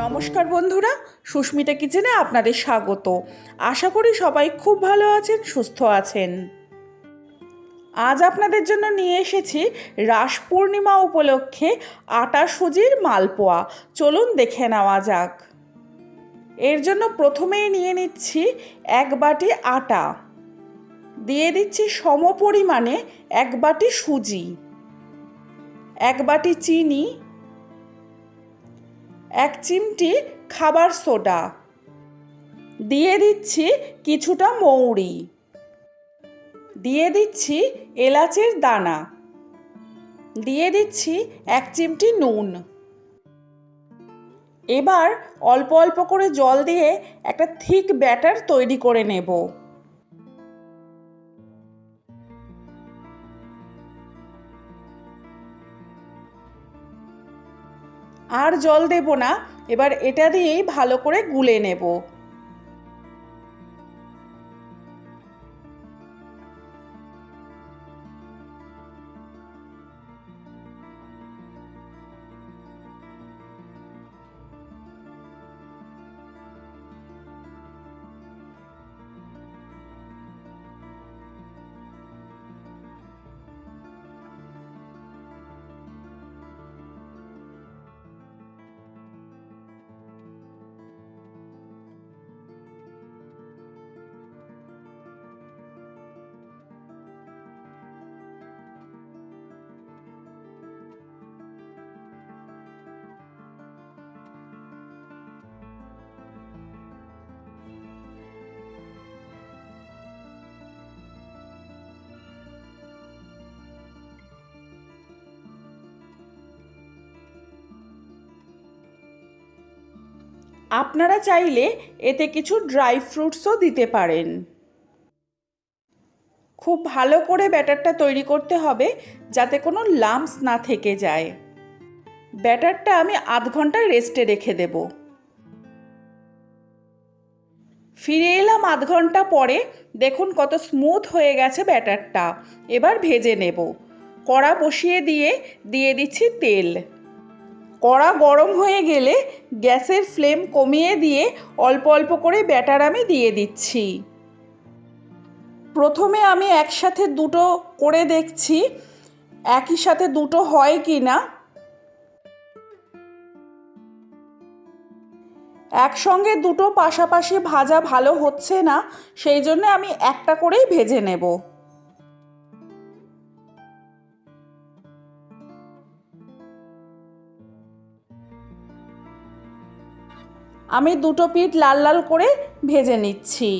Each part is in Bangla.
নমস্কার বন্ধুরা, সুস্মিতা কিচেনে আপনাদের স্বাগত। আশা করি সবাই খুব ভালো আছেন, সুস্থ আছেন। আজ আপনাদের জন্য নিয়ে এসেছি রাস পূর্ণিমা উপলক্ষে আটা সুজির মালপোয়া। চলুন দেখে নেওয়া যাক। এর জন্য প্রথমেই নিয়ে নিচ্ছি এক বাটি আটা। দিয়ে দিচ্ছি সম পরিমাণে এক বাটি সুজি। এক বাটি চিনি এক চিমটি খাবার সোডা। দিয়ে দিচ্ছি কিছুটা মৌরি। দিয়ে দিচ্ছি এলাচের দানা। দিয়ে দিচ্ছি এক চিমটি নুন। এবার অল্প অল্প করে জল দিয়ে একটা থিক ব্যাটার তৈরি করে নেব। আর জল দেব না। এবার এটা দিয়েই ভালো করে গুলে নেব। আপনারা চাইলে এতে কিছু ড্রাই ফ্রুটসও দিতে পারেন। খুব ভালো করে ব্যাটারটা তৈরি করতে হবে যাতে কোনো লাম্পস না থেকে যায়। ব্যাটারটা আমি আধ ঘণ্টা রেস্টে রেখে দেব। ফিরে এলাম আধ ঘণ্টা পরে, দেখুন কত স্মুথ হয়ে গেছে ব্যাটারটা। এবার ভেজে নেব। কড়া বসিয়ে দিয়ে দিয়ে দিচ্ছি তেল। কড়া গরম হয়ে গেলে গ্যাসের ফ্লেম কমিয়ে দিয়ে অল্প অল্প করে ব্যাটার আমি দিয়ে দিচ্ছি। প্রথমে আমি একসাথে দুটো করে দেখছি, একই সাথে দুটো হয় কি না। একসঙ্গে দুটো পাশাপাশি ভাজা ভালো হচ্ছে না, সেই জন্য আমি একটা করেই ভেজে নেব। আমি দুটো পিঠ লাল লাল করে ভেজে নিচ্ছি।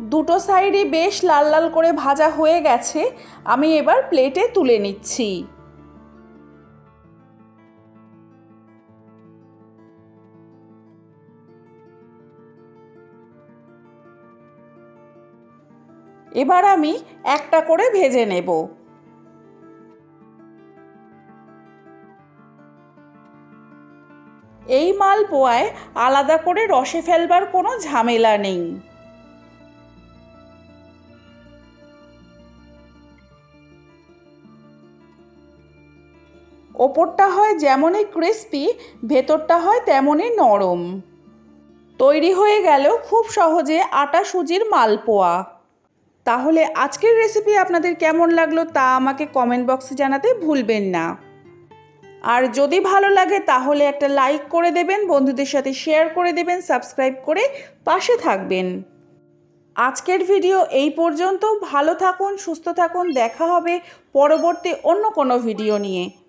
দুটো সাইডই বেশ লাল লাল করে ভাজা হয়ে গেছে। আমি এবার প্লেটে তুলে নিচ্ছি। এবার আমি একটা করে ভেজে নেব। এই মালপোয়ায় আলাদা করে রসে ফেলবার কোনো ঝামেলা নেই। ওপরটা হয় যেমনই ক্রিস্পি ভেতরটা হয় তেমনই নরম। তৈরি হয়ে গেল খুব সহজে আটা সুজির মালপোয়া। তাহলে আজকের রেসিপি আপনাদের কেমন লাগল তা আমাকে কমেন্ট বক্সে জানাতে ভুলবেন না। আর যদি ভালো লাগে তাহলে একটা লাইক করে দেবেন, বন্ধুদের সাথে শেয়ার করে দেবেন সাবস্ক্রাইব করে পাশে থাকবেন। আজকের ভিডিও এই পর্যন্ত। ভালো থাকুন, সুস্থ থাকুন। দেখা হবে পরবর্তী অন্য কোনো ভিডিও নিয়ে।